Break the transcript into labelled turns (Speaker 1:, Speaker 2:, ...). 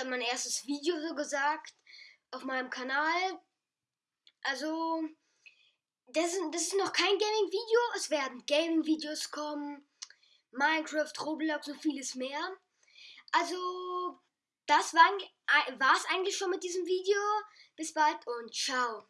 Speaker 1: dann mein erstes Video so gesagt auf meinem Kanal. Also, das ist, das ist noch kein Gaming-Video. Es werden Gaming-Videos kommen, Minecraft, Roblox und vieles mehr. Also, das war es eigentlich schon mit diesem Video. Bis bald und ciao.